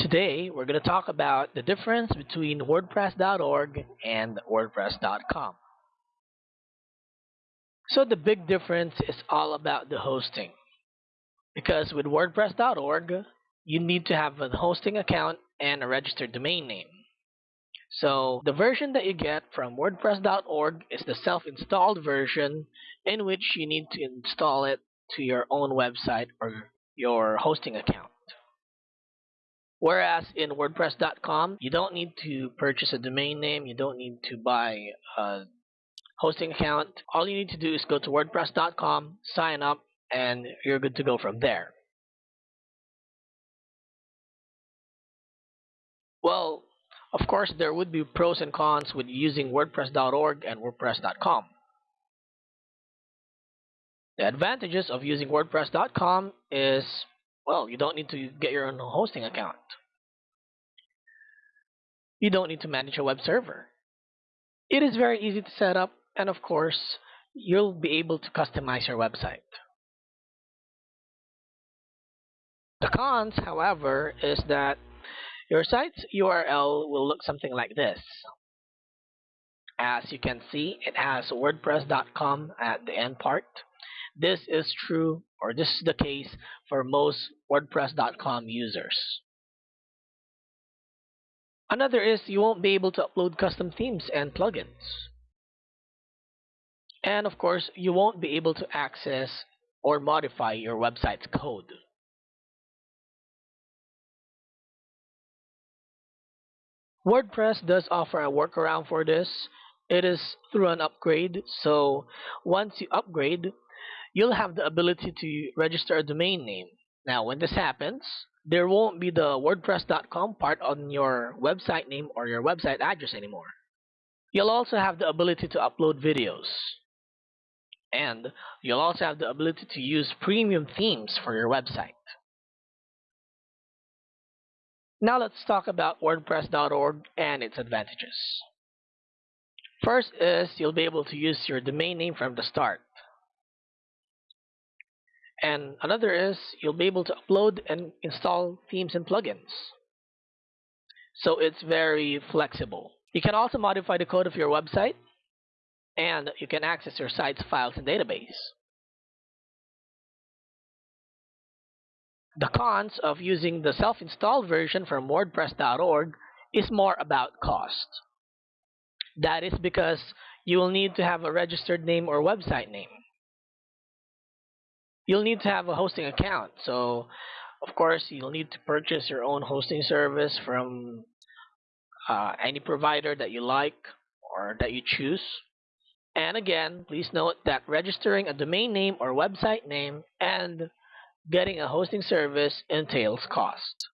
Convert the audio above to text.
Today, we're going to talk about the difference between WordPress.org and WordPress.com. So the big difference is all about the hosting. Because with WordPress.org, you need to have a hosting account and a registered domain name. So the version that you get from WordPress.org is the self-installed version in which you need to install it to your own website or your hosting account. Whereas in WordPress.com, you don't need to purchase a domain name, you don't need to buy a hosting account. All you need to do is go to WordPress.com, sign up, and you're good to go from there. Well, of course, there would be pros and cons with using WordPress.org and WordPress.com. The advantages of using WordPress.com is well, you don't need to get your own hosting account. You don't need to manage a web server. It is very easy to set up, and of course, you'll be able to customize your website. The cons, however, is that your site's URL will look something like this. As you can see, it has WordPress.com at the end part. This is true, or this is the case for most WordPress.com users. Another is you won't be able to upload custom themes and plugins. And of course, you won't be able to access or modify your website's code. WordPress does offer a workaround for this. It is through an upgrade, so once you upgrade, you'll have the ability to register a domain name. Now, when this happens, there won't be the WordPress.com part on your website name or your website address anymore. You'll also have the ability to upload videos. And you'll also have the ability to use premium themes for your website. Now let's talk about WordPress.org and its advantages. First is you'll be able to use your domain name from the start. And another is you'll be able to upload and install themes and plugins. So it's very flexible. You can also modify the code of your website and you can access your site's files and database. The cons of using the self-installed version from WordPress.org is more about cost. That is because you will need to have a registered name or website name you'll need to have a hosting account. So, of course, you'll need to purchase your own hosting service from uh, any provider that you like or that you choose. And again, please note that registering a domain name or website name and getting a hosting service entails cost.